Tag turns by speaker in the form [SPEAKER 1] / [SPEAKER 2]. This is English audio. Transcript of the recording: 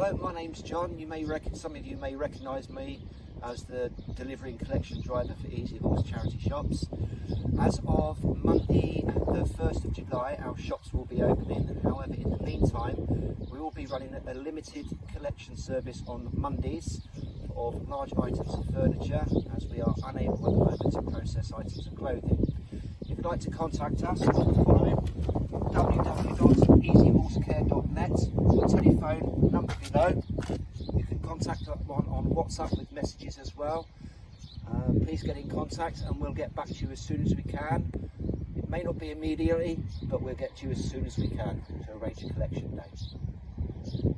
[SPEAKER 1] Hello, my name's John. You may some of you may recognise me as the delivery and collection driver for Easy Horse Charity Shops. As of Monday, the 1st of July, our shops will be opening. However, in the meantime, we will be running a limited collection service on Mondays of large items of furniture, as we are unable at the moment to process items of clothing. If you'd like to contact us, follow it www.easyhorsecare.net telephone number below. You can contact on, on WhatsApp with messages as well. Uh, please get in contact and we'll get back to you as soon as we can. It may not be immediately, but we'll get to you as soon as we can to arrange a collection date.